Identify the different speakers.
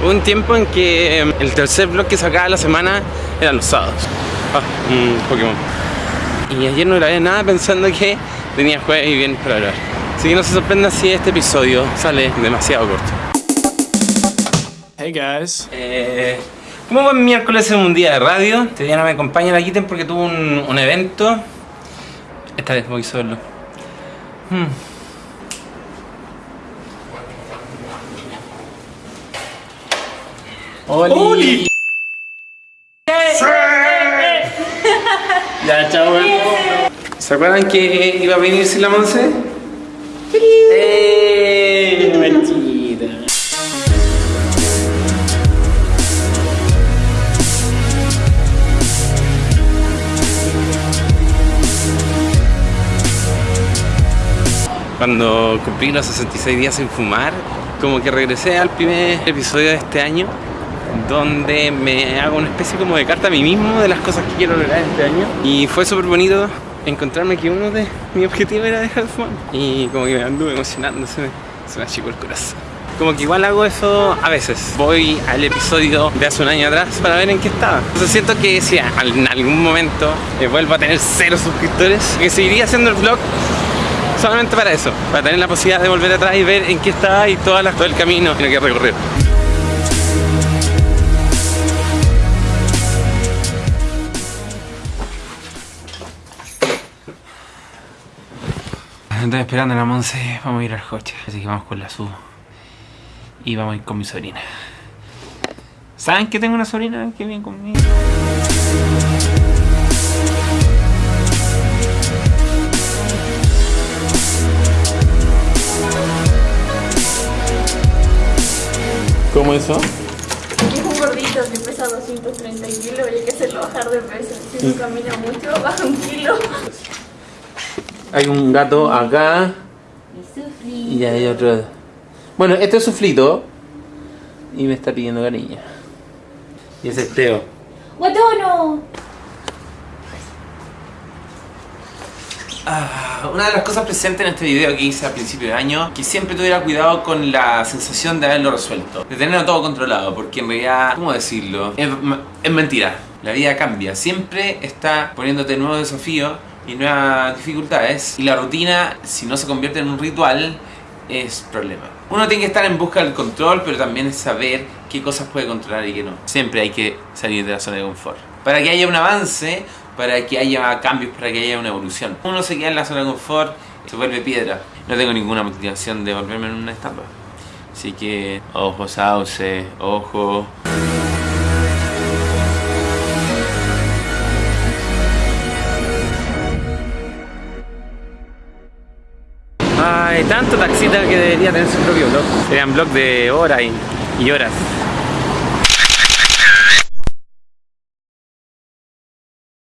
Speaker 1: Hubo un tiempo en que em, el tercer vlog que sacaba la semana eran los sábados. Ah, un Pokémon. Y ayer no grabé nada pensando que tenía jueves y viernes para grabar. Así que no se sorprenda si este episodio sale demasiado corto.
Speaker 2: Hey guys.
Speaker 1: Eh, como buen miércoles en un día de radio, este día no me acompaña la Kitten porque tuvo un, un evento. Esta vez voy solo. Hmm. ¡Oli! Ya, chao, weón. ¿Se acuerdan que iba a venir sin la Monse? ¡Eh! Mentira. Cuando cumplí los 66 días sin fumar, como que regresé al primer episodio de este año, donde me hago una especie como de carta a mí mismo de las cosas que quiero lograr este año. Y fue súper bonito encontrarme que uno de mis objetivos era dejar de fumar. Y como que me anduve emocionando, se me, se me el corazón. Como que igual hago eso a veces. Voy al episodio de hace un año atrás para ver en qué estaba. Entonces siento que si en algún momento eh, vuelvo a tener cero suscriptores, que seguiría haciendo el vlog solamente para eso, para tener la posibilidad de volver atrás y ver en qué estaba y todas las, todo el camino que hay que recorrer. Estoy esperando a la Monse, vamos a ir al coche, así que vamos con la Su y vamos a ir con mi sobrina. ¿Saben que tengo una sobrina que viene conmigo? ¿Cómo eso?
Speaker 3: Es un gordito que pesa 230 kilos y hay que hacerlo bajar de peso. Si no camina mucho, baja un kilo.
Speaker 1: Hay un gato acá y hay otro. Bueno, este es suflito y me está pidiendo cariño. Y ese es Teo.
Speaker 3: ¡Guatono!
Speaker 1: Ah, una de las cosas presentes en este video que hice al principio de año, que siempre tuviera cuidado con la sensación de haberlo resuelto, de tenerlo todo controlado, porque en realidad, ¿cómo decirlo? Es, es mentira. La vida cambia, siempre está poniéndote nuevos desafíos y nuevas dificultades, y la rutina, si no se convierte en un ritual, es problema. Uno tiene que estar en busca del control, pero también saber qué cosas puede controlar y qué no. Siempre hay que salir de la zona de confort. Para que haya un avance, para que haya cambios, para que haya una evolución. Uno se queda en la zona de confort, se vuelve piedra. No tengo ninguna motivación de volverme en una estampa. Así que, ojo sauce, ojo. Hay tanto taxista que debería tener su propio blog. Serían blog de horas y, y horas.